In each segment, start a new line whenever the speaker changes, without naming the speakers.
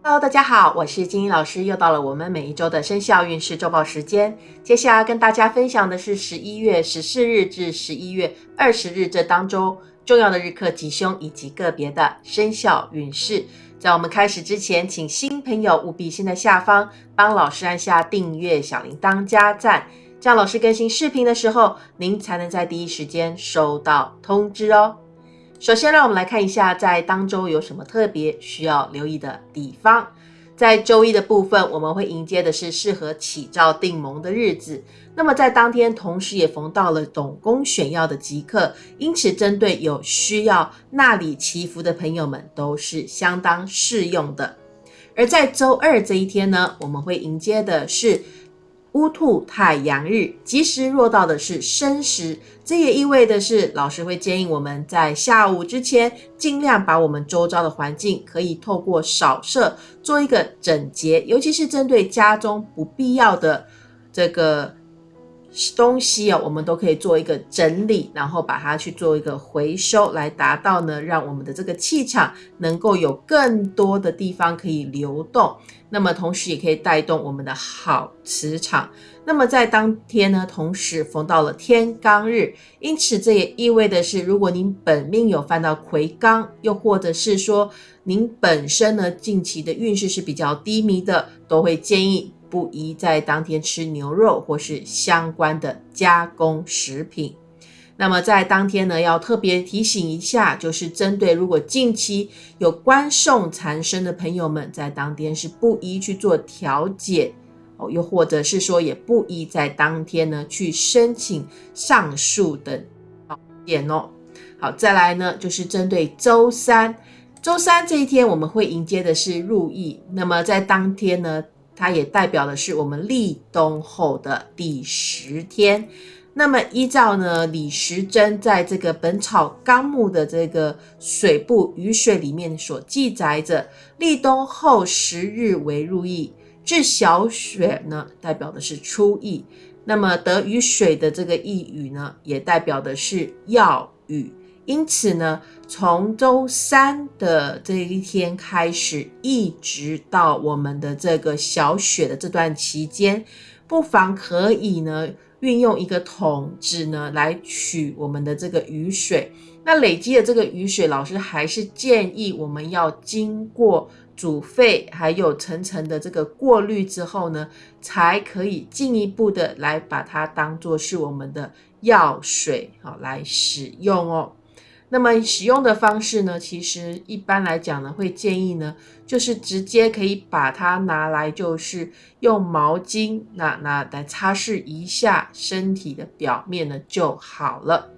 Hello，大家好，我是金英老师，又到了我们每一周的生肖运势周报时间。接下来跟大家分享的是十一月十四日至十一月二十日这当中重要的日课吉凶以及个别的生肖运势。在我们开始之前，请新朋友务必先在下方帮老师按下订阅、小铃铛、加赞，这样老师更新视频的时候，您才能在第一时间收到通知哦。首先，让我们来看一下在当周有什么特别需要留意的地方。在周一的部分，我们会迎接的是适合起照定盟的日子。那么在当天，同时也逢到了董公选要的吉刻，因此针对有需要纳礼祈福的朋友们，都是相当适用的。而在周二这一天呢，我们会迎接的是。乌兔太阳日，吉时落到的是申时，这也意味的是，老师会建议我们在下午之前，尽量把我们周遭的环境可以透过扫射做一个整洁，尤其是针对家中不必要的这个。东西哦，我们都可以做一个整理，然后把它去做一个回收，来达到呢，让我们的这个气场能够有更多的地方可以流动。那么同时也可以带动我们的好磁场。那么在当天呢，同时逢到了天罡日，因此这也意味的是，如果您本命有犯到魁罡，又或者是说您本身呢近期的运势是比较低迷的，都会建议。不宜在当天吃牛肉或是相关的加工食品。那么在当天呢，要特别提醒一下，就是针对如果近期有官送缠身的朋友们，在当天是不宜去做调解哦，又或者是说也不宜在当天呢去申请上诉等点哦。好，再来呢，就是针对周三，周三这一天我们会迎接的是入役。那么在当天呢。它也代表的是我们立冬后的第十天。那么依照呢李时珍在这个《本草纲目》的这个水部雨水里面所记载着，立冬后十日为入役，至小雪呢代表的是初役。那么得雨水的这个一雨呢，也代表的是要雨。因此呢，从周三的这一天开始，一直到我们的这个小雪的这段期间，不妨可以呢运用一个桶子呢来取我们的这个雨水。那累积的这个雨水，老师还是建议我们要经过煮沸，还有层层的这个过滤之后呢，才可以进一步的来把它当做是我们的药水好来使用哦。那么使用的方式呢？其实一般来讲呢，会建议呢，就是直接可以把它拿来，就是用毛巾那那来擦拭一下身体的表面呢就好了。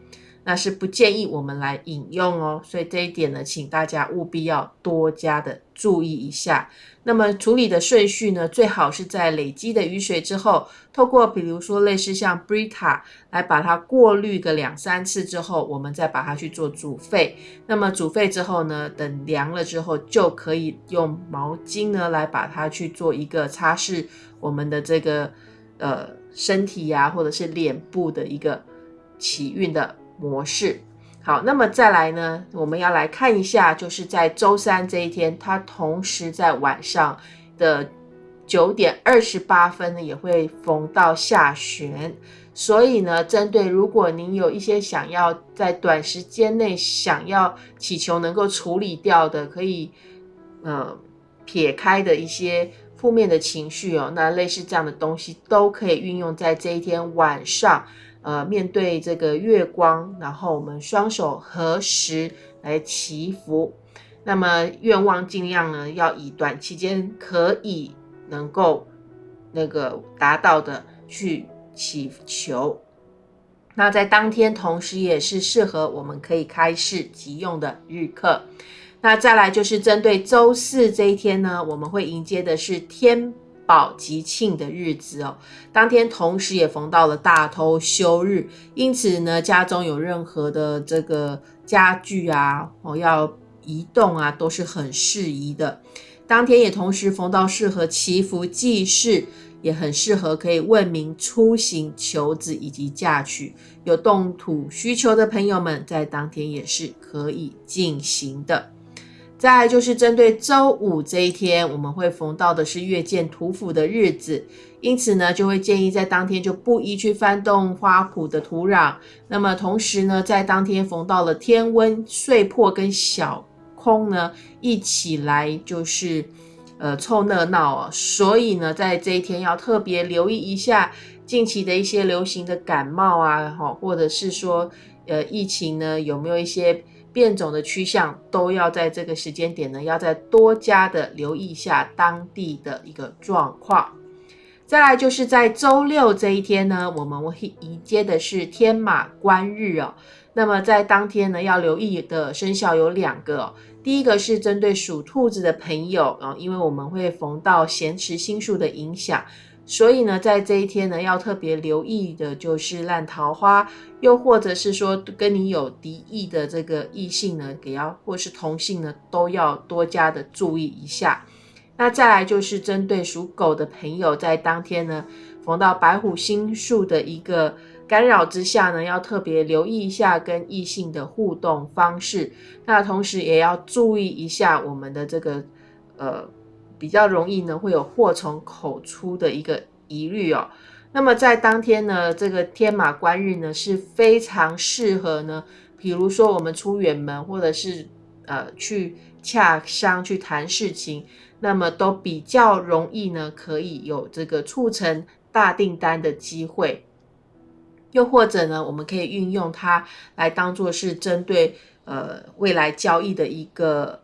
那是不建议我们来饮用哦，所以这一点呢，请大家务必要多加的注意一下。那么处理的顺序呢，最好是在累积的雨水之后，透过比如说类似像 Brita 来把它过滤个两三次之后，我们再把它去做煮沸。那么煮沸之后呢，等凉了之后，就可以用毛巾呢来把它去做一个擦拭我们的这个呃身体呀，或者是脸部的一个起运的。模式好，那么再来呢？我们要来看一下，就是在周三这一天，它同时在晚上的九点二十八分呢，也会逢到下旋。所以呢，针对如果您有一些想要在短时间内想要祈求能够处理掉的，可以呃撇开的一些负面的情绪哦，那类似这样的东西都可以运用在这一天晚上。呃，面对这个月光，然后我们双手合十来祈福。那么愿望尽量呢，要以短期间可以能够那个达到的去祈求。那在当天，同时也是适合我们可以开市即用的日课。那再来就是针对周四这一天呢，我们会迎接的是天。宝吉庆的日子哦，当天同时也逢到了大偷休日，因此呢，家中有任何的这个家具啊，哦要移动啊，都是很适宜的。当天也同时逢到适合祈福祭祀，也很适合可以问名出行求子以及嫁娶。有动土需求的朋友们，在当天也是可以进行的。再来就是针对周五这一天，我们会逢到的是月见土府的日子，因此呢，就会建议在当天就不宜去翻动花圃的土壤。那么同时呢，在当天逢到了天温碎破跟小空呢，一起来就是呃凑热闹哦。所以呢，在这一天要特别留意一下近期的一些流行的感冒啊，哈，或者是说呃疫情呢有没有一些。变种的趋向都要在这个时间点呢，要再多加的留意一下当地的一个状况。再来就是在周六这一天呢，我们会迎接的是天马观日哦。那么在当天呢，要留意的生肖有两个，第一个是针对属兔子的朋友啊，因为我们会逢到咸池星宿的影响。所以呢，在这一天呢，要特别留意的就是烂桃花，又或者是说跟你有敌意的这个异性呢，给要或是同性呢，都要多加的注意一下。那再来就是针对属狗的朋友，在当天呢，逢到白虎星宿的一个干扰之下呢，要特别留意一下跟异性的互动方式。那同时也要注意一下我们的这个呃。比较容易呢，会有祸从口出的一个疑虑哦。那么在当天呢，这个天马观日呢是非常适合呢，比如说我们出远门，或者是呃去洽商去谈事情，那么都比较容易呢，可以有这个促成大订单的机会。又或者呢，我们可以运用它来当做是针对呃未来交易的一个。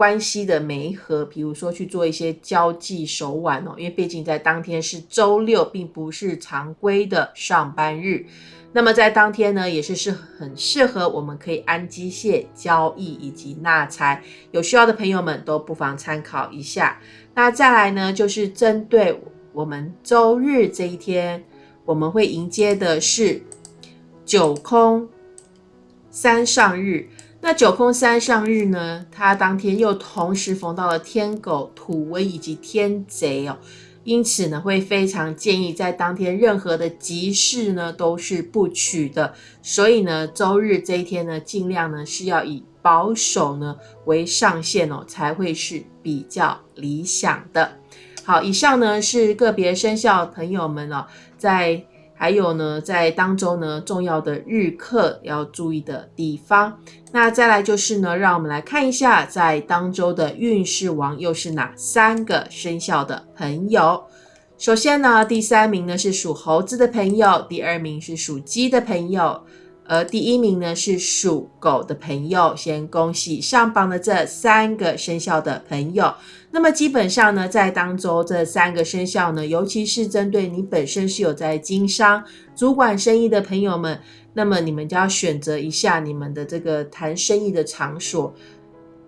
关系的媒合，比如说去做一些交际手腕哦，因为毕竟在当天是周六，并不是常规的上班日。那么在当天呢，也是是很适合我们可以安机械交易以及纳财，有需要的朋友们都不妨参考一下。那再来呢，就是针对我们周日这一天，我们会迎接的是九空三上日。那九空三上日呢？它当天又同时逢到了天狗、土威以及天贼哦，因此呢，会非常建议在当天任何的吉事呢都是不取的。所以呢，周日这一天呢，尽量呢是要以保守呢为上限哦，才会是比较理想的。好，以上呢是个别生肖朋友们哦，在。还有呢，在当周呢，重要的日课要注意的地方。那再来就是呢，让我们来看一下，在当周的运势王又是哪三个生肖的朋友。首先呢，第三名呢是属猴子的朋友，第二名是属鸡的朋友。而第一名呢是属狗的朋友，先恭喜上榜的这三个生肖的朋友。那么基本上呢，在当周这三个生肖呢，尤其是针对你本身是有在经商、主管生意的朋友们，那么你们就要选择一下你们的这个谈生意的场所。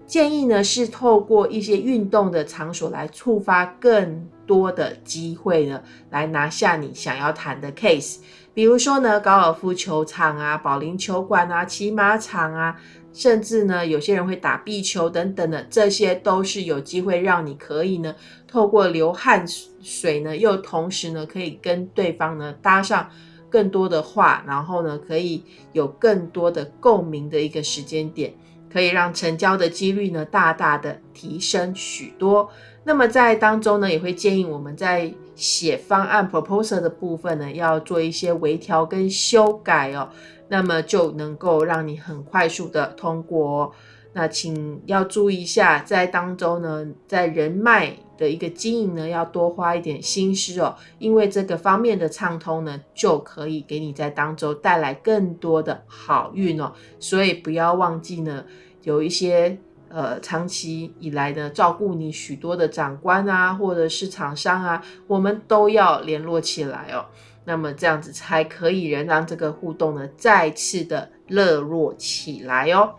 建议呢是透过一些运动的场所来触发更多的机会呢，来拿下你想要谈的 case。比如说呢，高尔夫球场啊、保龄球馆啊、骑马场啊，甚至呢，有些人会打壁球等等的，这些都是有机会让你可以呢，透过流汗水呢，又同时呢，可以跟对方呢搭上更多的话，然后呢，可以有更多的共鸣的一个时间点。可以让成交的几率呢大大的提升许多。那么在当中呢，也会建议我们在写方案 proposal 的部分呢，要做一些微调跟修改哦。那么就能够让你很快速的通过。那请要注意一下，在当中呢，在人脉的一个经营呢，要多花一点心思哦，因为这个方面的畅通呢，就可以给你在当中带来更多的好运哦。所以不要忘记呢，有一些呃长期以来呢照顾你许多的长官啊，或者是厂商啊，我们都要联络起来哦。那么这样子才可以仍让这个互动呢再次的热络起来哦。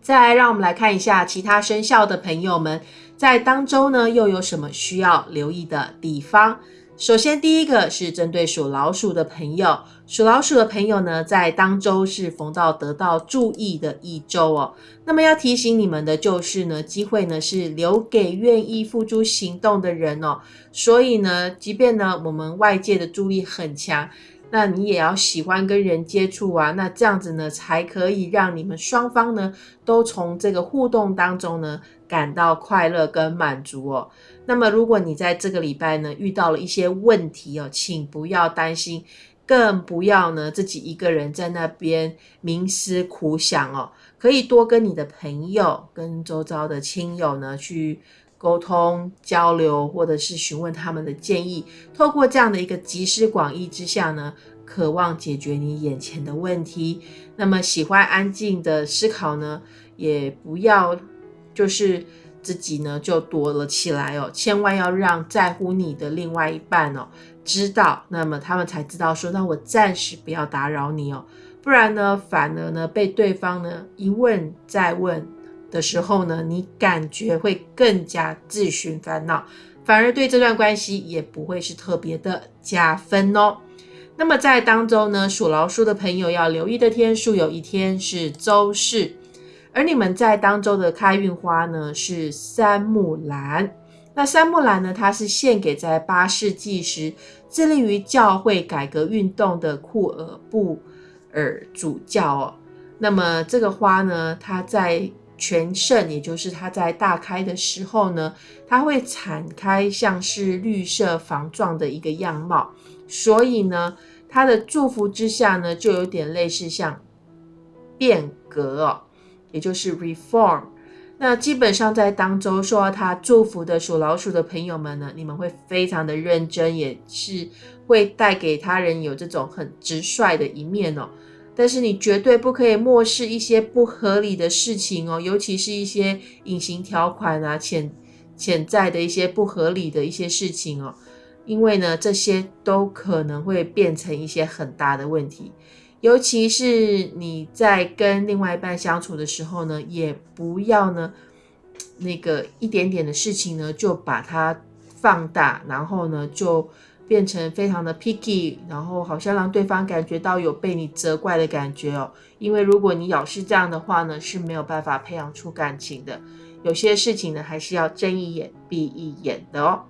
再来，让我们来看一下其他生肖的朋友们在当周呢又有什么需要留意的地方。首先，第一个是针对属老鼠的朋友，属老鼠的朋友呢在当周是逢到得到注意的一周哦。那么要提醒你们的就是呢，机会呢是留给愿意付诸行动的人哦。所以呢，即便呢我们外界的助力很强。那你也要喜欢跟人接触啊，那这样子呢，才可以让你们双方呢都从这个互动当中呢感到快乐跟满足哦。那么如果你在这个礼拜呢遇到了一些问题哦，请不要担心，更不要呢自己一个人在那边冥思苦想哦，可以多跟你的朋友、跟周遭的亲友呢去。沟通交流，或者是询问他们的建议，透过这样的一个集思广益之下呢，渴望解决你眼前的问题。那么喜欢安静的思考呢，也不要就是自己呢就躲了起来哦，千万要让在乎你的另外一半哦知道，那么他们才知道说，那我暂时不要打扰你哦，不然呢，反而呢被对方呢一问再问。的时候呢，你感觉会更加自寻烦恼，反而对这段关系也不会是特别的加分哦。那么在当中呢，属老鼠的朋友要留意的天数，有一天是周四，而你们在当周的开运花呢是三木兰。那三木兰呢，它是献给在八世纪时致力于教会改革运动的库尔布尔主教哦。那么这个花呢，它在全盛，也就是它在大开的时候呢，它会敞开，像是绿色房状的一个样貌。所以呢，它的祝福之下呢，就有点类似像变革哦，也就是 reform。那基本上在当中受到它祝福的属老鼠的朋友们呢，你们会非常的认真，也是会带给他人有这种很直率的一面哦。但是你绝对不可以漠视一些不合理的事情哦，尤其是一些隐形条款啊、潜潜在的一些不合理的一些事情哦，因为呢，这些都可能会变成一些很大的问题。尤其是你在跟另外一半相处的时候呢，也不要呢那个一点点的事情呢就把它放大，然后呢就。变成非常的 picky，然后好像让对方感觉到有被你责怪的感觉哦。因为如果你老是这样的话呢，是没有办法培养出感情的。有些事情呢，还是要睁一眼闭一眼的哦。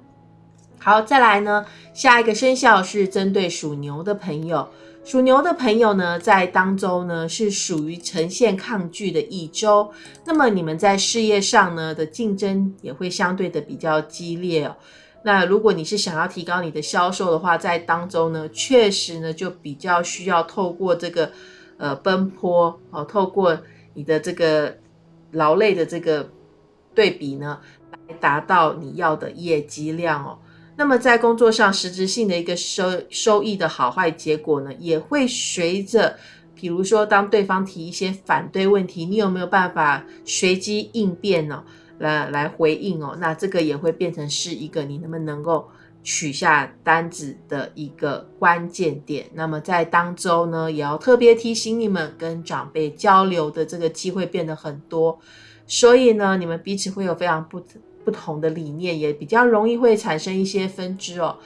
好，再来呢，下一个生肖是针对属牛的朋友。属牛的朋友呢，在当周呢是属于呈现抗拒的一周。那么你们在事业上呢的竞争也会相对的比较激烈哦。那如果你是想要提高你的销售的话，在当中呢，确实呢就比较需要透过这个呃奔波哦，透过你的这个劳累的这个对比呢，来达到你要的业绩量哦。那么在工作上实质性的一个收收益的好坏结果呢，也会随着，比如说当对方提一些反对问题，你有没有办法随机应变呢？来来回应哦，那这个也会变成是一个你能不能够取下单子的一个关键点。那么在当周呢，也要特别提醒你们，跟长辈交流的这个机会变得很多，所以呢，你们彼此会有非常不不同的理念，也比较容易会产生一些分支哦。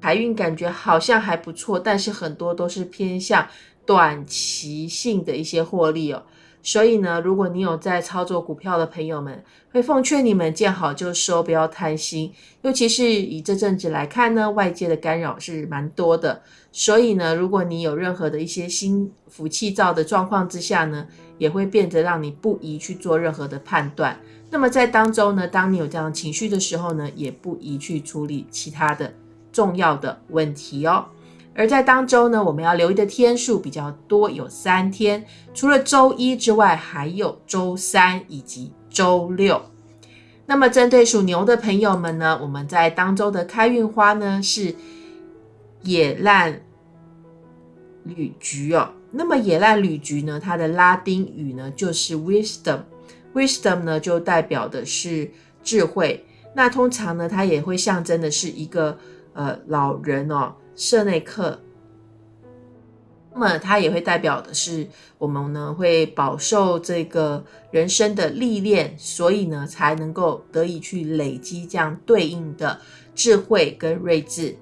财运感觉好像还不错，但是很多都是偏向。短期性的一些获利哦，所以呢，如果你有在操作股票的朋友们，会奉劝你们见好就收，不要贪心。尤其是以这阵子来看呢，外界的干扰是蛮多的，所以呢，如果你有任何的一些心浮气躁的状况之下呢，也会变得让你不宜去做任何的判断。那么在当中呢，当你有这样情绪的时候呢，也不宜去处理其他的重要的问题哦。而在当周呢，我们要留意的天数比较多，有三天，除了周一之外，还有周三以及周六。那么针对属牛的朋友们呢，我们在当周的开运花呢是野烂绿菊哦。那么野烂绿菊呢，它的拉丁语呢就是 wisdom，wisdom 呢就代表的是智慧。那通常呢，它也会象征的是一个呃老人哦。舍内克，那么它也会代表的是我们呢会饱受这个人生的历练，所以呢才能够得以去累积这样对应的智慧跟睿智。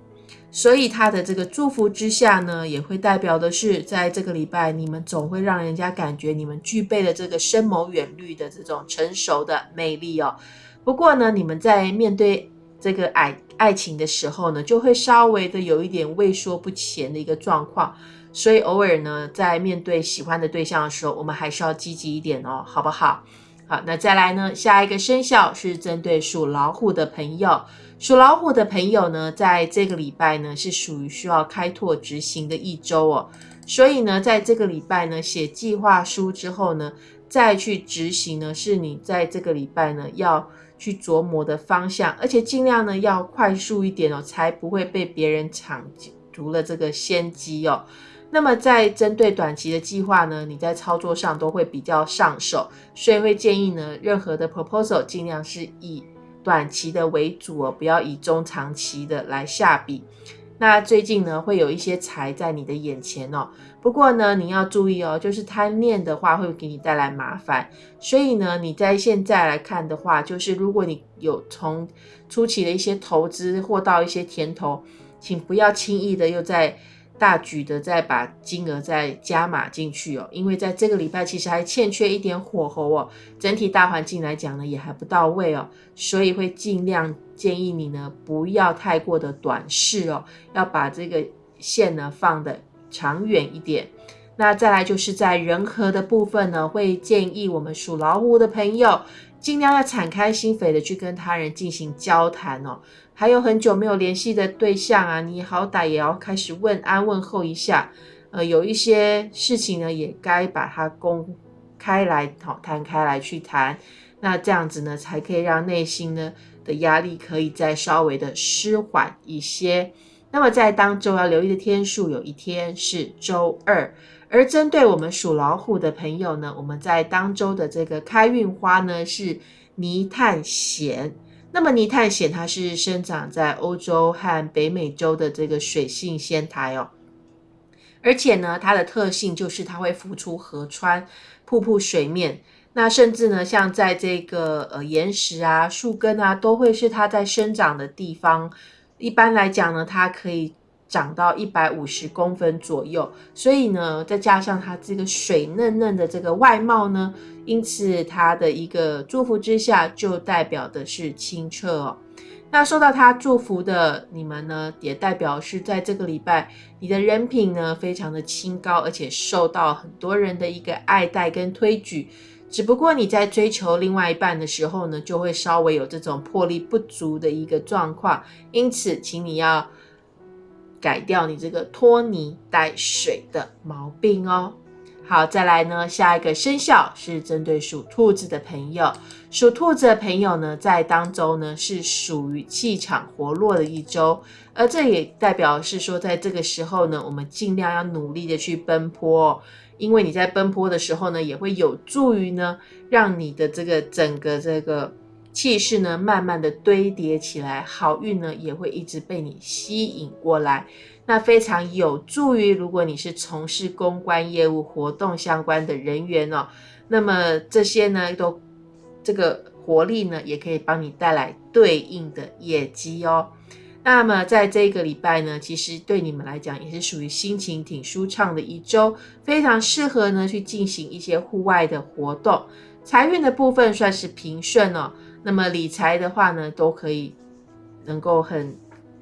所以它的这个祝福之下呢，也会代表的是在这个礼拜，你们总会让人家感觉你们具备了这个深谋远虑的这种成熟的魅力哦。不过呢，你们在面对。这个爱爱情的时候呢，就会稍微的有一点畏缩不前的一个状况。所以偶尔呢，在面对喜欢的对象的时候，我们还是要积极一点哦，好不好？好，那再来呢，下一个生肖是针对属老虎的朋友。属老虎的朋友呢，在这个礼拜呢，是属于需要开拓执行的一周哦。所以呢，在这个礼拜呢，写计划书之后呢，再去执行呢，是你在这个礼拜呢要去琢磨的方向，而且尽量呢要快速一点哦，才不会被别人抢足了这个先机哦。那么在针对短期的计划呢，你在操作上都会比较上手，所以会建议呢，任何的 proposal 尽量是以短期的为主哦，不要以中长期的来下笔。那最近呢，会有一些财在你的眼前哦，不过呢，你要注意哦，就是贪念的话会给你带来麻烦。所以呢，你在现在来看的话，就是如果你有从初期的一些投资获到一些甜头，请不要轻易的又在。大举的再把金额再加码进去哦，因为在这个礼拜其实还欠缺一点火候哦，整体大环境来讲呢也还不到位哦，所以会尽量建议你呢不要太过的短视哦，要把这个线呢放的长远一点。那再来就是在人和的部分呢，会建议我们属老虎的朋友尽量要敞开心扉的去跟他人进行交谈哦。还有很久没有联系的对象啊，你好歹也要开始问安问候一下。呃，有一些事情呢，也该把它公开来讨谈开来去谈。那这样子呢，才可以让内心呢的压力可以再稍微的舒缓一些。那么在当周要留意的天数，有一天是周二。而针对我们属老虎的朋友呢，我们在当周的这个开运花呢是泥炭藓。那么泥炭藓它是生长在欧洲和北美洲的这个水性仙苔哦，而且呢，它的特性就是它会浮出河川、瀑布水面，那甚至呢，像在这个呃岩石啊、树根啊，都会是它在生长的地方。一般来讲呢，它可以。长到一百五十公分左右，所以呢，再加上它这个水嫩嫩的这个外貌呢，因此它的一个祝福之下，就代表的是清澈哦。那受到他祝福的你们呢，也代表是在这个礼拜，你的人品呢非常的清高，而且受到很多人的一个爱戴跟推举。只不过你在追求另外一半的时候呢，就会稍微有这种魄力不足的一个状况，因此，请你要。改掉你这个拖泥带水的毛病哦。好，再来呢，下一个生肖是针对属兔子的朋友。属兔子的朋友呢，在当周呢是属于气场活络的一周，而这也代表是说，在这个时候呢，我们尽量要努力的去奔波，因为你在奔波的时候呢，也会有助于呢，让你的这个整个这个。气势呢，慢慢的堆叠起来，好运呢也会一直被你吸引过来，那非常有助于如果你是从事公关业务活动相关的人员哦，那么这些呢都这个活力呢也可以帮你带来对应的业绩哦。那么在这个礼拜呢，其实对你们来讲也是属于心情挺舒畅的一周，非常适合呢去进行一些户外的活动，财运的部分算是平顺哦。那么理财的话呢，都可以能够很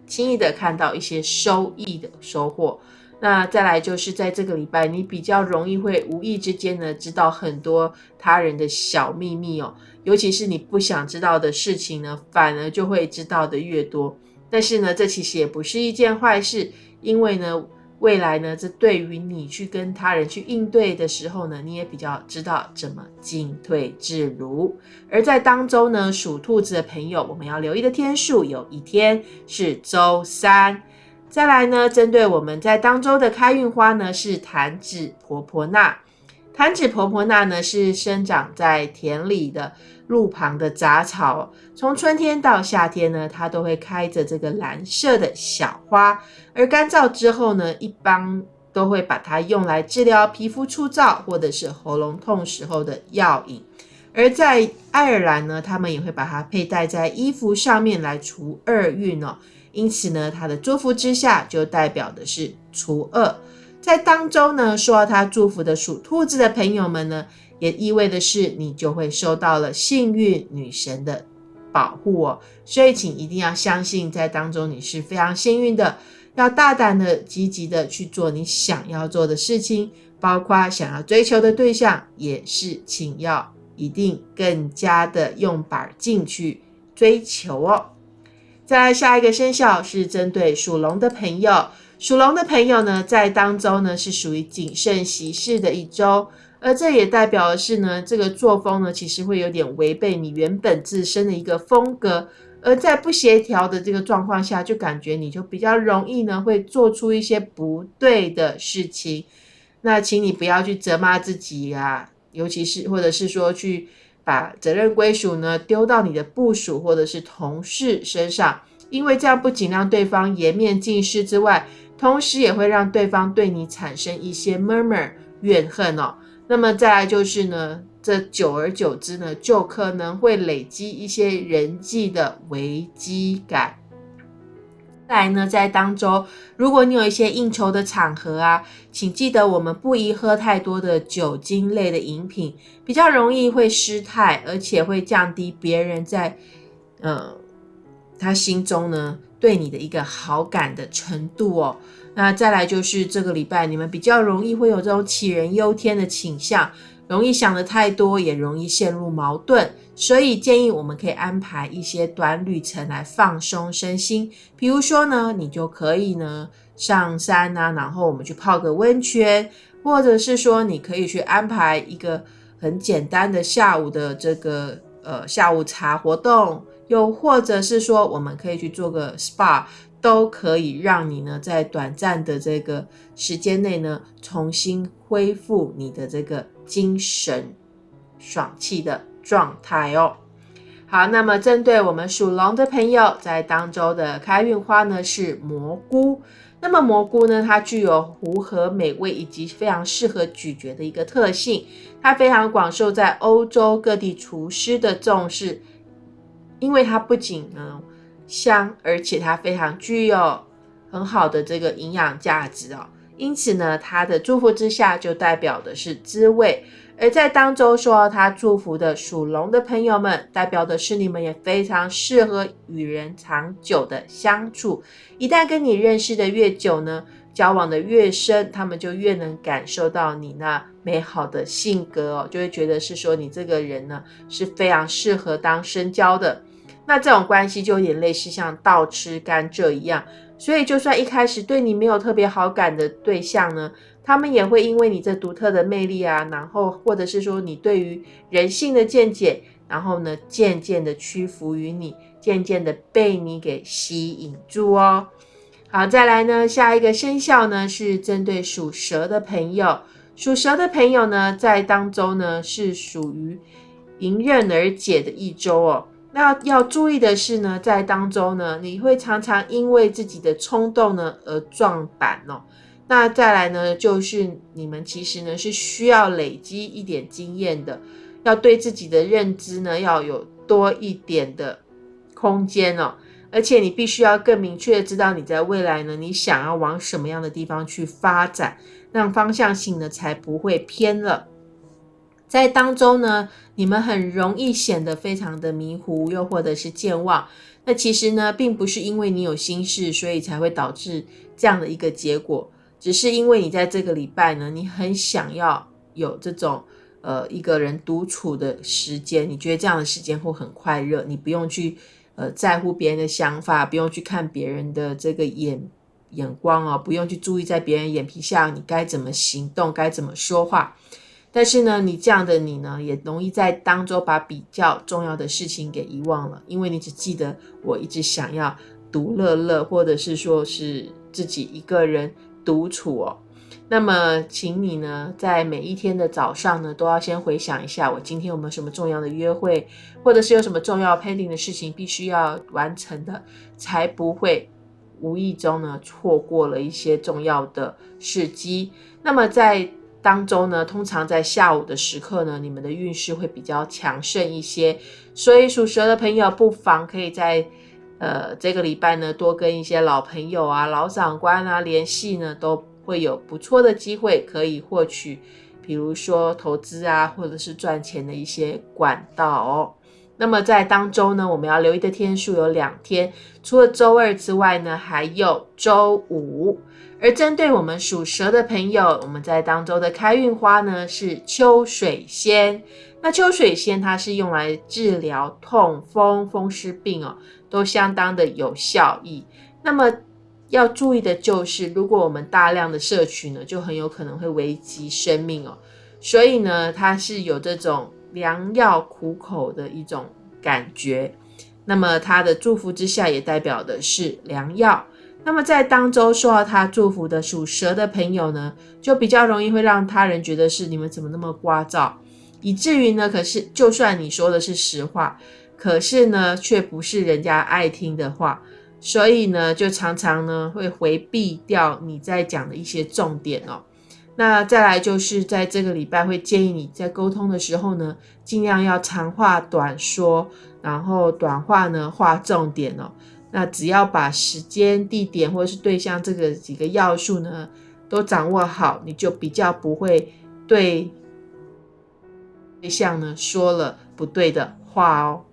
轻易的看到一些收益的收获。那再来就是在这个礼拜，你比较容易会无意之间呢知道很多他人的小秘密哦，尤其是你不想知道的事情呢，反而就会知道的越多。但是呢，这其实也不是一件坏事，因为呢。未来呢，这对于你去跟他人去应对的时候呢，你也比较知道怎么进退自如。而在当周呢，属兔子的朋友，我们要留意的天数有一天是周三。再来呢，针对我们在当周的开运花呢，是弹指婆婆纳。弹指婆婆纳呢，是生长在田里的。路旁的杂草，从春天到夏天呢，它都会开着这个蓝色的小花。而干燥之后呢，一般都会把它用来治疗皮肤粗糙或者是喉咙痛时候的药引。而在爱尔兰呢，他们也会把它佩戴在衣服上面来除厄运哦。因此呢，它的祝福之下就代表的是除厄。在当中呢，受到他祝福的属兔子的朋友们呢。也意味的是，你就会受到了幸运女神的保护哦。所以，请一定要相信，在当中你是非常幸运的，要大胆的、积极的去做你想要做的事情，包括想要追求的对象，也是请要一定更加的用板劲去追求哦。再来下一个生肖是针对属龙的朋友，属龙的朋友呢，在当周呢是属于谨慎行事的一周，而这也代表的是呢，这个作风呢其实会有点违背你原本自身的一个风格，而在不协调的这个状况下，就感觉你就比较容易呢会做出一些不对的事情。那请你不要去责骂自己啊，尤其是或者是说去。把责任归属呢丢到你的部属或者是同事身上，因为这样不仅让对方颜面尽失之外，同时也会让对方对你产生一些 murmur 怨恨哦。那么再来就是呢，这久而久之呢，就可能会累积一些人际的危机感。再来呢，在当中，如果你有一些应酬的场合啊，请记得我们不宜喝太多的酒精类的饮品，比较容易会失态，而且会降低别人在呃他心中呢对你的一个好感的程度哦。那再来就是这个礼拜，你们比较容易会有这种杞人忧天的倾向。容易想的太多，也容易陷入矛盾，所以建议我们可以安排一些短旅程来放松身心。比如说呢，你就可以呢上山啊，然后我们去泡个温泉，或者是说你可以去安排一个很简单的下午的这个呃下午茶活动，又或者是说我们可以去做个 SPA。都可以让你呢，在短暂的这个时间内呢，重新恢复你的这个精神爽气的状态哦。好，那么针对我们属龙的朋友，在当周的开运花呢是蘑菇。那么蘑菇呢，它具有糊和美味以及非常适合咀嚼的一个特性，它非常广受在欧洲各地厨师的重视，因为它不仅呢。香，而且它非常具有很好的这个营养价值哦。因此呢，它的祝福之下就代表的是滋味。而在当周说他祝福的属龙的朋友们，代表的是你们也非常适合与人长久的相处。一旦跟你认识的越久呢，交往的越深，他们就越能感受到你那美好的性格哦，就会觉得是说你这个人呢是非常适合当深交的。那这种关系就有点类似像倒吃甘蔗一样，所以就算一开始对你没有特别好感的对象呢，他们也会因为你这独特的魅力啊，然后或者是说你对于人性的见解，然后呢渐渐的屈服于你，渐渐的被你给吸引住哦。好，再来呢，下一个生肖呢是针对属蛇的朋友，属蛇的朋友呢在当中呢是属于迎刃而解的一周哦。那要注意的是呢，在当中呢，你会常常因为自己的冲动呢而撞板哦。那再来呢，就是你们其实呢是需要累积一点经验的，要对自己的认知呢要有多一点的空间哦。而且你必须要更明确的知道你在未来呢，你想要往什么样的地方去发展，让方向性呢才不会偏了。在当中呢，你们很容易显得非常的迷糊，又或者是健忘。那其实呢，并不是因为你有心事，所以才会导致这样的一个结果，只是因为你在这个礼拜呢，你很想要有这种呃一个人独处的时间，你觉得这样的时间会很快乐，你不用去呃在乎别人的想法，不用去看别人的这个眼眼光哦，不用去注意在别人眼皮下你该怎么行动，该怎么说话。但是呢，你这样的你呢，也容易在当中把比较重要的事情给遗忘了，因为你只记得我一直想要独乐乐，或者是说是自己一个人独处哦。那么，请你呢，在每一天的早上呢，都要先回想一下，我今天有没有什么重要的约会，或者是有什么重要 pending 的事情必须要完成的，才不会无意中呢错过了一些重要的时机。那么在当中呢，通常在下午的时刻呢，你们的运势会比较强盛一些，所以属蛇的朋友不妨可以在呃这个礼拜呢，多跟一些老朋友啊、老长官啊联系呢，都会有不错的机会可以获取，比如说投资啊，或者是赚钱的一些管道哦。那么在当周呢，我们要留意的天数有两天，除了周二之外呢，还有周五。而针对我们属蛇的朋友，我们在当周的开运花呢是秋水仙。那秋水仙它是用来治疗痛风、风湿病哦，都相当的有效益。那么要注意的就是，如果我们大量的摄取呢，就很有可能会危及生命哦。所以呢，它是有这种良药苦口的一种感觉。那么他的祝福之下，也代表的是良药。那么在当周受到他祝福的属蛇的朋友呢，就比较容易会让他人觉得是你们怎么那么聒噪，以至于呢，可是就算你说的是实话，可是呢，却不是人家爱听的话，所以呢，就常常呢会回避掉你在讲的一些重点哦。那再来就是在这个礼拜会建议你在沟通的时候呢，尽量要长话短说，然后短话呢画重点哦。那只要把时间、地点或者是对象这个几个要素呢，都掌握好，你就比较不会对对象呢说了不对的话哦。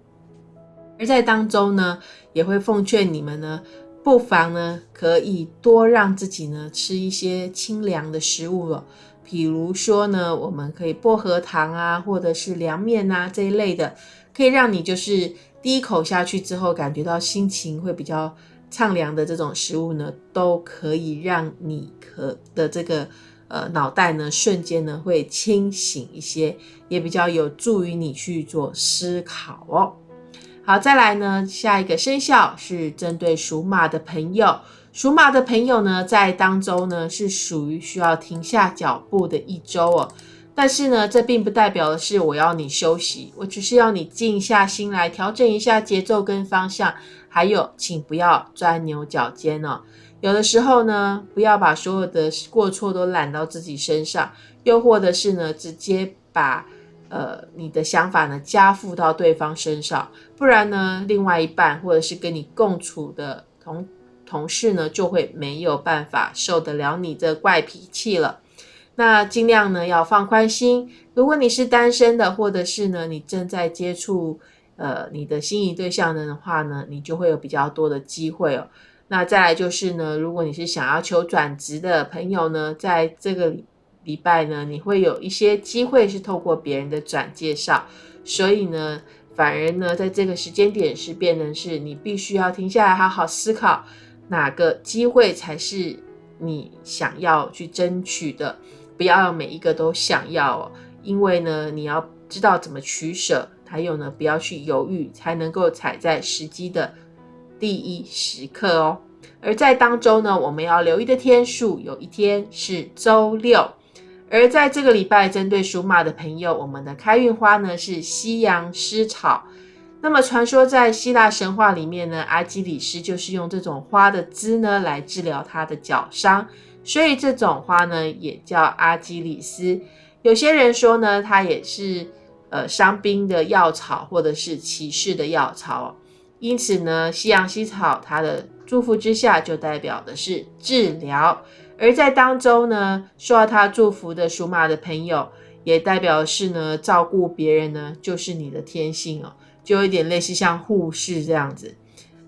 而在当中呢，也会奉劝你们呢，不妨呢可以多让自己呢吃一些清凉的食物哦，比如说呢，我们可以薄荷糖啊，或者是凉面啊这一类的，可以让你就是。第一口下去之后，感觉到心情会比较畅凉的这种食物呢，都可以让你可的这个呃脑袋呢瞬间呢会清醒一些，也比较有助于你去做思考哦。好，再来呢，下一个生肖是针对属马的朋友，属马的朋友呢在当周呢是属于需要停下脚步的一周哦。但是呢，这并不代表的是我要你休息，我只是要你静下心来调整一下节奏跟方向。还有，请不要钻牛角尖哦。有的时候呢，不要把所有的过错都揽到自己身上，又或者是呢，直接把呃你的想法呢加附到对方身上，不然呢，另外一半或者是跟你共处的同同事呢，就会没有办法受得了你这怪脾气了。那尽量呢要放宽心。如果你是单身的，或者是呢你正在接触呃你的心仪对象的话呢，你就会有比较多的机会哦。那再来就是呢，如果你是想要求转职的朋友呢，在这个礼拜呢，你会有一些机会是透过别人的转介绍，所以呢，反而呢，在这个时间点是变成是你必须要停下来好好思考哪个机会才是你想要去争取的。不要每一个都想要哦，因为呢，你要知道怎么取舍，还有呢，不要去犹豫，才能够踩在时机的第一时刻哦。而在当周呢，我们要留意的天数，有一天是周六。而在这个礼拜，针对属马的朋友，我们的开运花呢是西洋丝草。那么，传说在希腊神话里面呢，阿基里斯就是用这种花的枝呢来治疗他的脚伤。所以这种花呢，也叫阿基里斯。有些人说呢，它也是呃伤兵的药草，或者是骑士的药草。因此呢，西洋茜草它的祝福之下，就代表的是治疗；而在当中呢，受到他祝福的属马的朋友，也代表是呢，照顾别人呢，就是你的天性哦，就有点类似像护士这样子。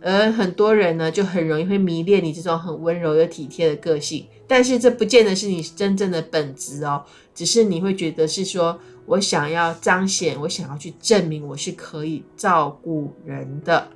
而很多人呢，就很容易会迷恋你这种很温柔又体贴的个性，但是这不见得是你真正的本质哦，只是你会觉得是说我想要彰显，我想要去证明我是可以照顾人的。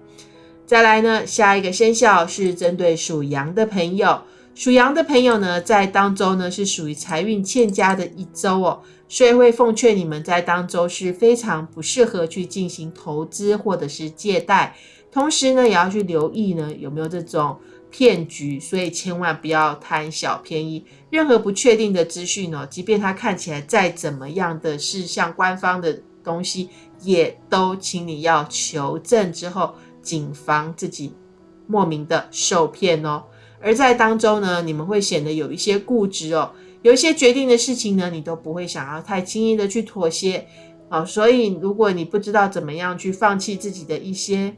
再来呢，下一个生肖是针对属羊的朋友，属羊的朋友呢，在当周呢是属于财运欠佳的一周哦，所以会奉劝你们在当周是非常不适合去进行投资或者是借贷。同时呢，也要去留意呢有没有这种骗局，所以千万不要贪小便宜。任何不确定的资讯哦，即便它看起来再怎么样的是像官方的东西，也都请你要求证之后，谨防自己莫名的受骗哦。而在当中呢，你们会显得有一些固执哦，有一些决定的事情呢，你都不会想要太轻易的去妥协啊。所以如果你不知道怎么样去放弃自己的一些，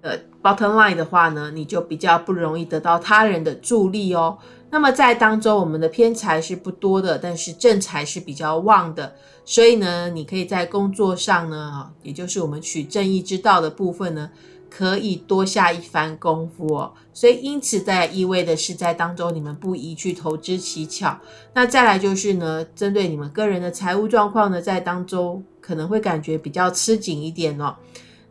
呃，bottom line 的话呢，你就比较不容易得到他人的助力哦。那么在当中，我们的偏财是不多的，但是正财是比较旺的，所以呢，你可以在工作上呢，也就是我们取正义之道的部分呢，可以多下一番功夫哦。所以因此在意味的是，在当中你们不宜去投资乞巧。那再来就是呢，针对你们个人的财务状况呢，在当中可能会感觉比较吃紧一点哦。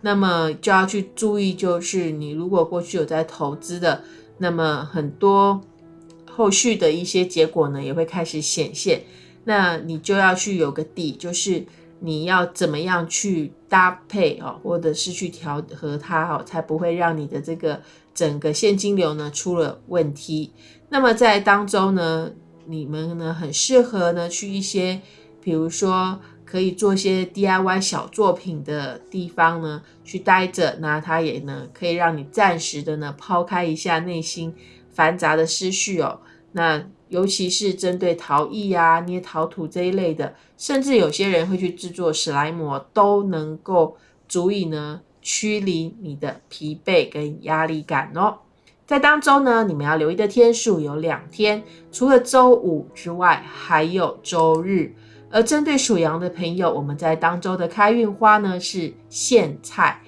那么就要去注意，就是你如果过去有在投资的，那么很多。后续的一些结果呢，也会开始显现。那你就要去有个底，就是你要怎么样去搭配哦，或者是去调和它哦，才不会让你的这个整个现金流呢出了问题。那么在当中呢，你们呢很适合呢去一些，比如说可以做一些 DIY 小作品的地方呢去待着，那它也呢可以让你暂时的呢抛开一下内心。繁杂的思绪哦，那尤其是针对陶艺啊、捏陶土这一类的，甚至有些人会去制作史莱姆，都能够足以呢驱离你的疲惫跟压力感哦。在当中呢，你们要留意的天数有两天，除了周五之外，还有周日。而针对属羊的朋友，我们在当周的开运花呢是苋菜。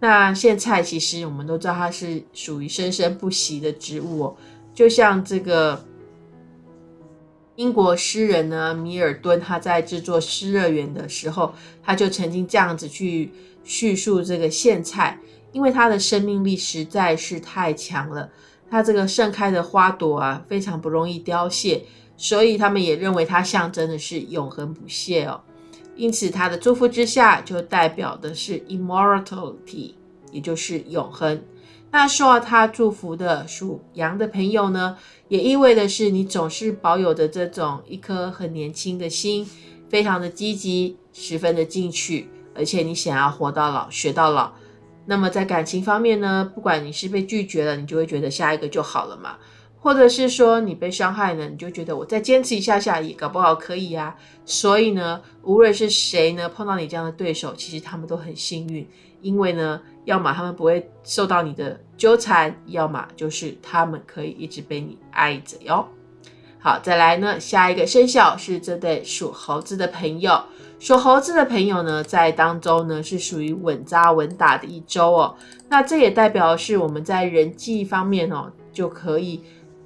那苋菜其实我们都知道，它是属于生生不息的植物哦。就像这个英国诗人呢，米尔顿，他在制作《失乐园》的时候，他就曾经这样子去叙述这个苋菜，因为它的生命力实在是太强了，它这个盛开的花朵啊，非常不容易凋谢，所以他们也认为它象征的是永恒不懈哦。因此，它的祝福之下就代表的是 immortality，也就是永恒。那受到他祝福的属羊的朋友呢，也意味的是你总是保有着这种一颗很年轻的心，非常的积极，十分的进取，而且你想要活到老学到老。那么在感情方面呢，不管你是被拒绝了，你就会觉得下一个就好了嘛。或者是说你被伤害了，你就觉得我再坚持一下下也搞不好可以呀。所以呢，无论是谁呢碰到你这样的对手，其实他们都很幸运，因为呢，要么他们不会受到你的纠缠，要么就是他们可以一直被你爱着哟。好，再来呢，下一个生肖是这对属猴子的朋友。属猴子的朋友呢，在当中呢是属于稳扎稳打的一周哦。那这也代表是我们在人际方面哦就可以。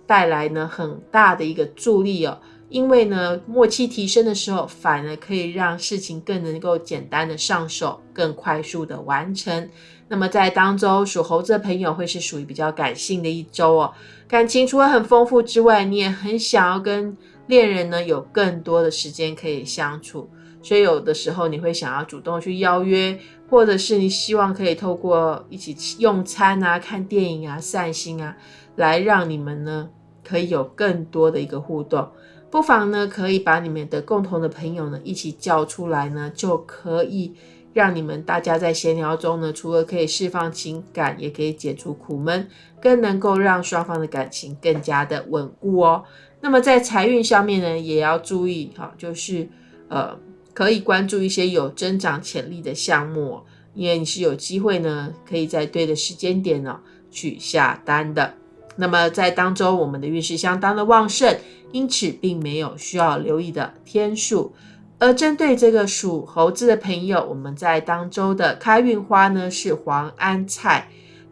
带来呢很大的一个助力哦，因为呢默契提升的时候，反而可以让事情更能够简单的上手，更快速的完成。那么在当周属猴子的朋友会是属于比较感性的一周哦，感情除了很丰富之外，你也很想要跟恋人呢有更多的时间可以相处，所以有的时候你会想要主动去邀约，或者是你希望可以透过一起用餐啊、看电影啊、散心啊，来让你们呢。可以有更多的一个互动，不妨呢可以把你们的共同的朋友呢一起叫出来呢，就可以让你们大家在闲聊中呢，除了可以释放情感，也可以解除苦闷，更能够让双方的感情更加的稳固哦。那么在财运上面呢，也要注意哈，就是呃可以关注一些有增长潜力的项目，因为你是有机会呢，可以在对的时间点呢去下单的。那么在当中，我们的运势相当的旺盛，因此并没有需要留意的天数。而针对这个属猴子的朋友，我们在当周的开运花呢是黄安菜。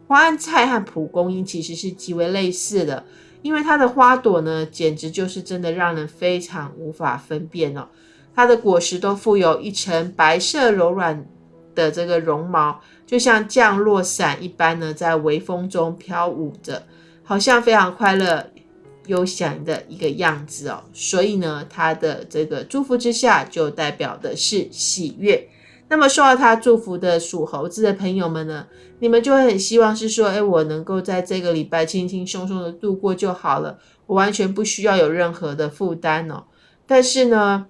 黄安菜和蒲公英其实是极为类似的，因为它的花朵呢，简直就是真的让人非常无法分辨哦。它的果实都附有一层白色柔软的这个绒毛，就像降落伞一般呢，在微风中飘舞着。好像非常快乐、悠闲的一个样子哦，所以呢，他的这个祝福之下，就代表的是喜悦。那么受到他祝福的属猴子的朋友们呢，你们就会很希望是说，哎，我能够在这个礼拜轻轻松松的度过就好了，我完全不需要有任何的负担哦。但是呢，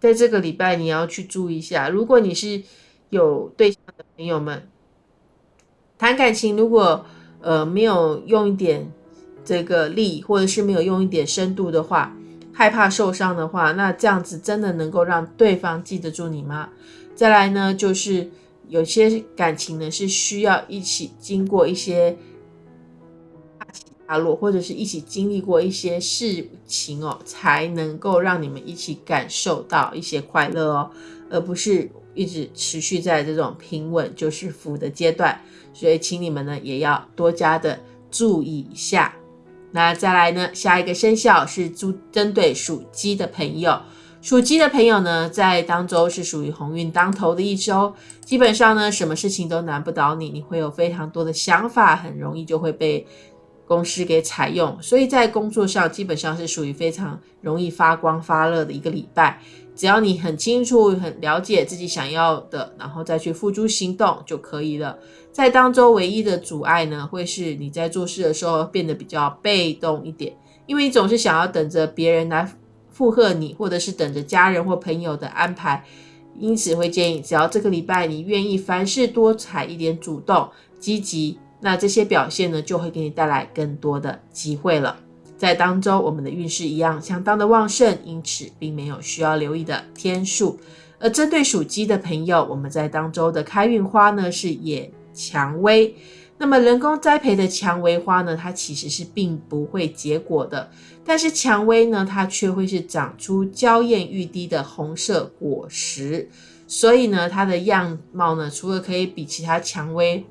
在这个礼拜你要去注意一下，如果你是有对象的朋友们，谈感情如果。呃，没有用一点这个力，或者是没有用一点深度的话，害怕受伤的话，那这样子真的能够让对方记得住你吗？再来呢，就是有些感情呢是需要一起经过一些大起大落，或者是一起经历过一些事情哦，才能够让你们一起感受到一些快乐哦，而不是一直持续在这种平稳就是福的阶段。所以，请你们呢也要多加的注意一下。那再来呢，下一个生肖是猪，针对属鸡的朋友。属鸡的朋友呢，在当周是属于鸿运当头的一周，基本上呢，什么事情都难不倒你，你会有非常多的想法，很容易就会被公司给采用，所以在工作上基本上是属于非常容易发光发热的一个礼拜。只要你很清楚、很了解自己想要的，然后再去付诸行动就可以了。在当中唯一的阻碍呢，会是你在做事的时候变得比较被动一点，因为你总是想要等着别人来。附和你，或者是等着家人或朋友的安排，因此会建议，只要这个礼拜你愿意凡事多采一点主动、积极，那这些表现呢，就会给你带来更多的机会了。在当周，我们的运势一样相当的旺盛，因此并没有需要留意的天数。而针对属鸡的朋友，我们在当周的开运花呢是野蔷薇。那么人工栽培的蔷薇花呢，它其实是并不会结果的，但是蔷薇呢，它却会是长出娇艳欲滴的红色果实，所以呢，它的样貌呢，除了可以比其他蔷薇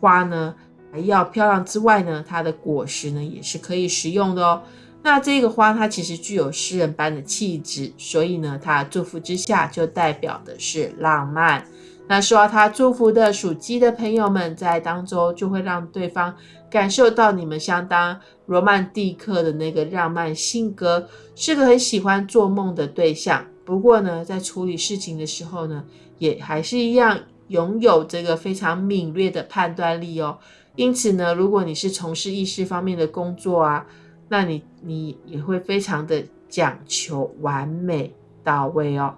花呢要漂亮之外呢，它的果实呢也是可以食用的哦。那这个花它其实具有诗人般的气质，所以呢，它祝福之下就代表的是浪漫。那受到他祝福的属鸡的朋友们，在当中就会让对方感受到你们相当罗曼蒂克的那个浪漫性格，是个很喜欢做梦的对象。不过呢，在处理事情的时候呢，也还是一样拥有这个非常敏锐的判断力哦。因此呢，如果你是从事意识方面的工作啊，那你你也会非常的讲求完美到位哦。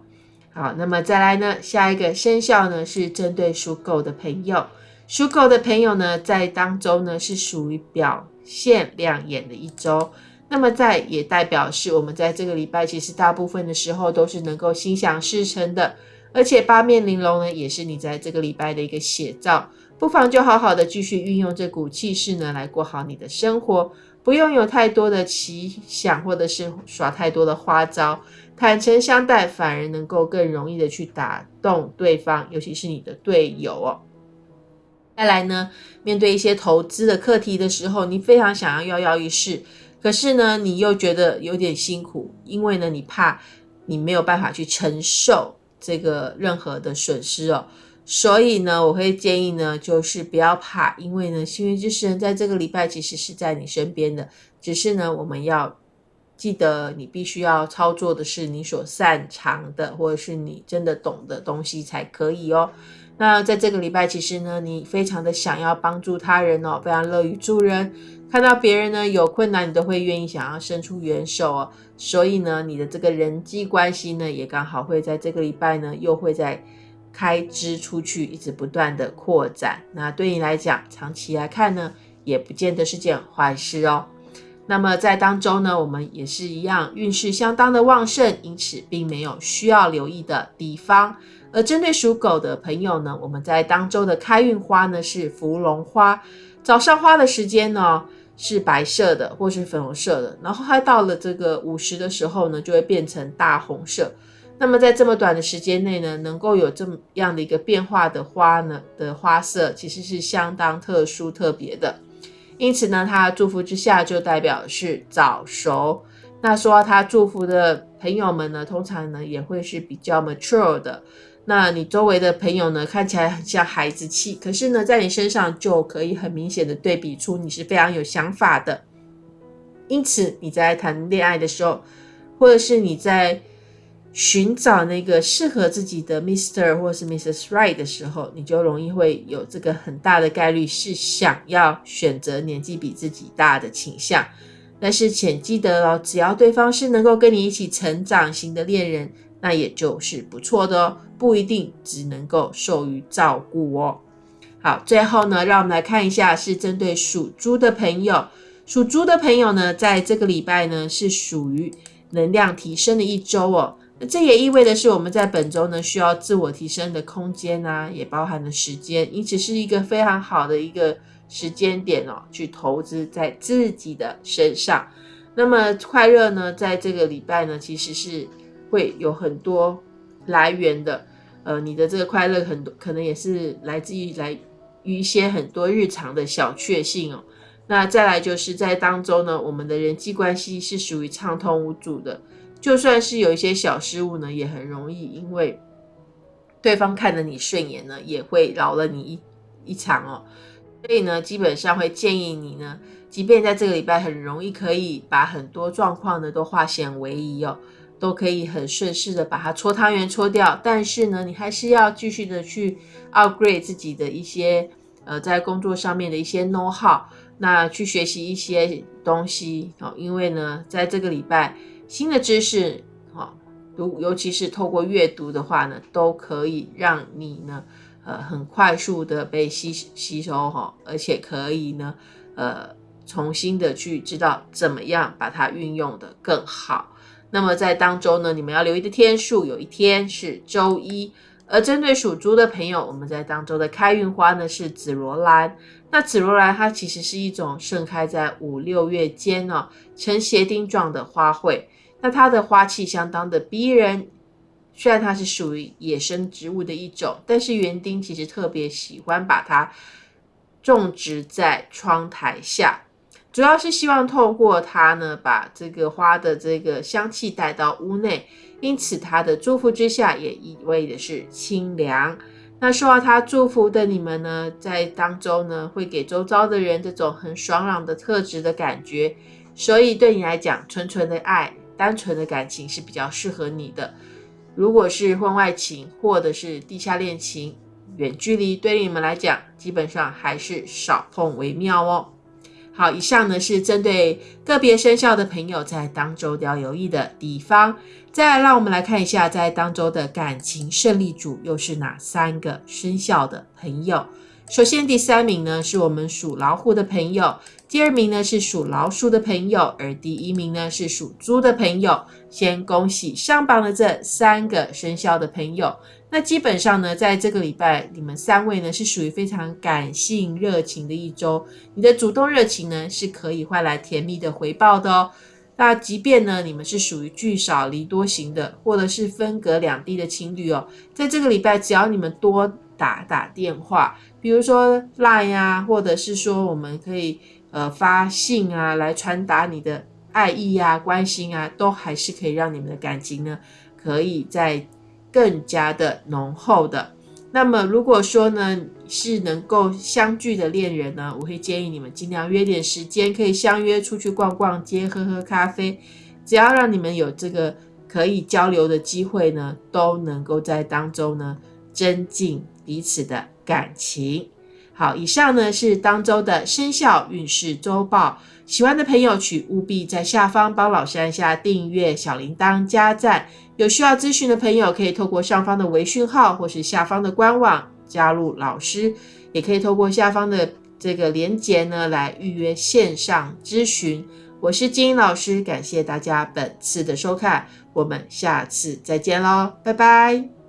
好，那么再来呢？下一个生肖呢是针对属狗的朋友。属狗的朋友呢，在当周呢是属于表现亮眼的一周。那么在也代表是我们在这个礼拜，其实大部分的时候都是能够心想事成的。而且八面玲珑呢，也是你在这个礼拜的一个写照。不妨就好好的继续运用这股气势呢，来过好你的生活，不用有太多的奇想，或者是耍太多的花招。坦诚相待，反而能够更容易的去打动对方，尤其是你的队友哦。再来呢，面对一些投资的课题的时候，你非常想要跃跃欲试，可是呢，你又觉得有点辛苦，因为呢，你怕你没有办法去承受这个任何的损失哦。所以呢，我会建议呢，就是不要怕，因为呢，幸运之神在这个礼拜其实是在你身边的，只是呢，我们要。记得你必须要操作的是你所擅长的，或者是你真的懂的东西才可以哦。那在这个礼拜，其实呢，你非常的想要帮助他人哦，非常乐于助人，看到别人呢有困难，你都会愿意想要伸出援手哦。所以呢，你的这个人际关系呢，也刚好会在这个礼拜呢，又会在开支出去，一直不断的扩展。那对你来讲，长期来看呢，也不见得是件坏事哦。那么在当中呢，我们也是一样，运势相当的旺盛，因此并没有需要留意的地方。而针对属狗的朋友呢，我们在当周的开运花呢是芙蓉花，早上花的时间呢是白色的或是粉红色的，然后它到了这个午时的时候呢，就会变成大红色。那么在这么短的时间内呢，能够有这么样的一个变化的花呢的花色，其实是相当特殊特别的。因此呢，他祝福之下就代表是早熟。那说他祝福的朋友们呢，通常呢也会是比较 mature 的。那你周围的朋友呢，看起来很像孩子气，可是呢，在你身上就可以很明显的对比出你是非常有想法的。因此你在谈恋爱的时候，或者是你在。寻找那个适合自己的 Mister 或是 Mrs. Right 的时候，你就容易会有这个很大的概率是想要选择年纪比自己大的倾向。但是请记得哦，只要对方是能够跟你一起成长型的恋人，那也就是不错的哦，不一定只能够受于照顾哦。好，最后呢，让我们来看一下是针对属猪的朋友，属猪的朋友呢，在这个礼拜呢是属于能量提升的一周哦。这也意味着是我们在本周呢需要自我提升的空间啊，也包含了时间，因此是一个非常好的一个时间点哦，去投资在自己的身上。那么快乐呢，在这个礼拜呢，其实是会有很多来源的。呃，你的这个快乐很多可能也是来自于来于一些很多日常的小确幸哦。那再来就是在当中呢，我们的人际关系是属于畅通无阻的，就算是有一些小失误呢，也很容易因为对方看着你顺眼呢，也会饶了你一一场哦。所以呢，基本上会建议你呢，即便在这个礼拜很容易可以把很多状况呢都化险为夷哦，都可以很顺势的把它搓汤圆搓掉，但是呢，你还是要继续的去 upgrade 自己的一些呃在工作上面的一些 know how。那去学习一些东西哦，因为呢，在这个礼拜新的知识哦，如尤其是透过阅读的话呢，都可以让你呢，呃，很快速的被吸吸收哈，而且可以呢，呃，重新的去知道怎么样把它运用的更好。那么在当中呢，你们要留意的天数，有一天是周一。而针对属猪的朋友，我们在当周的开运花呢是紫罗兰。那紫罗兰它其实是一种盛开在五六月间哦，呈斜丁状的花卉。那它的花气相当的逼人。虽然它是属于野生植物的一种，但是园丁其实特别喜欢把它种植在窗台下，主要是希望透过它呢，把这个花的这个香气带到屋内。因此，他的祝福之下也意味的是清凉。那受到他祝福的你们呢，在当中呢，会给周遭的人这种很爽朗的特质的感觉。所以，对你来讲，纯纯的爱、单纯的感情是比较适合你的。如果是婚外情或者是地下恋情、远距离，对你们来讲，基本上还是少碰为妙哦。好，以上呢是针对个别生肖的朋友在当周要留意的地方。再来，让我们来看一下，在当周的感情胜利组又是哪三个生肖的朋友。首先，第三名呢是我们属老虎的朋友，第二名呢是属老鼠的朋友，而第一名呢是属猪的朋友。先恭喜上榜的这三个生肖的朋友。那基本上呢，在这个礼拜，你们三位呢是属于非常感性热情的一周，你的主动热情呢是可以换来甜蜜的回报的哦。那即便呢，你们是属于聚少离多型的，或者是分隔两地的情侣哦，在这个礼拜，只要你们多打打电话，比如说 Line 啊，或者是说我们可以呃发信啊，来传达你的爱意啊、关心啊，都还是可以让你们的感情呢，可以在更加的浓厚的。那么如果说呢是能够相聚的恋人呢，我会建议你们尽量约点时间，可以相约出去逛逛街、喝喝咖啡，只要让你们有这个可以交流的机会呢，都能够在当中呢增进彼此的感情。好，以上呢是当周的生肖运势周报。喜欢的朋友，请务必在下方帮老师按下订阅、小铃铛、加赞。有需要咨询的朋友，可以透过上方的微讯号，或是下方的官网加入老师，也可以透过下方的这个连结呢来预约线上咨询。我是金英老师，感谢大家本次的收看，我们下次再见喽，拜拜。